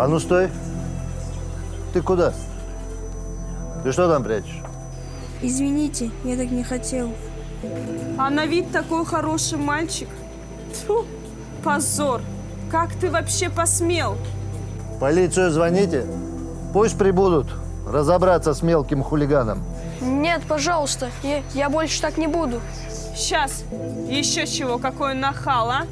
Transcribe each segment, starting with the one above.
А ну стой. Ты куда? Ты что там прячешь? Извините, я так не хотел. А на вид такой хороший мальчик. Тьфу, позор. Как ты вообще посмел? Полицию звоните. Пусть прибудут разобраться с мелким хулиганом. Нет, пожалуйста, я, я больше так не буду. Сейчас. Еще чего, какой нахал, а?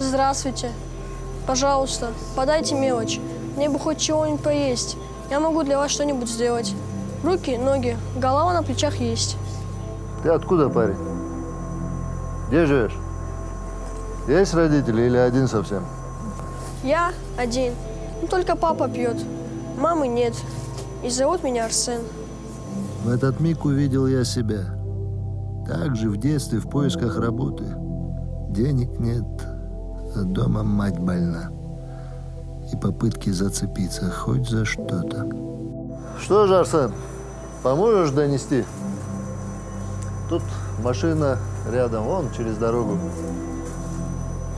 Здравствуйте. Пожалуйста, подайте мелочь. Мне бы хоть чего-нибудь поесть. Я могу для вас что-нибудь сделать. Руки, ноги, голова на плечах есть. Ты откуда, парень? Где живешь? Есть родители или один совсем? Я один. Ну, только папа пьет. Мамы нет. И зовут меня Арсен. В этот миг увидел я себя. Также в детстве в поисках работы. Денег нет, а дома мать больна. И попытки зацепиться хоть за что-то. Что же, Арсен, поможешь донести? Тут машина рядом, вон через дорогу.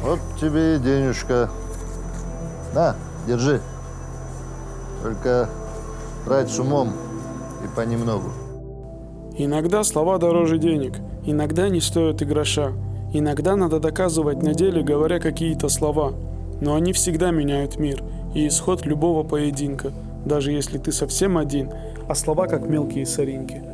Вот тебе и денежка. На, держи. Только брать с умом и понемногу. Иногда слова дороже денег, иногда не стоят и гроша. Иногда надо доказывать на деле, говоря какие-то слова. Но они всегда меняют мир и исход любого поединка, даже если ты совсем один, а слова как мелкие соринки.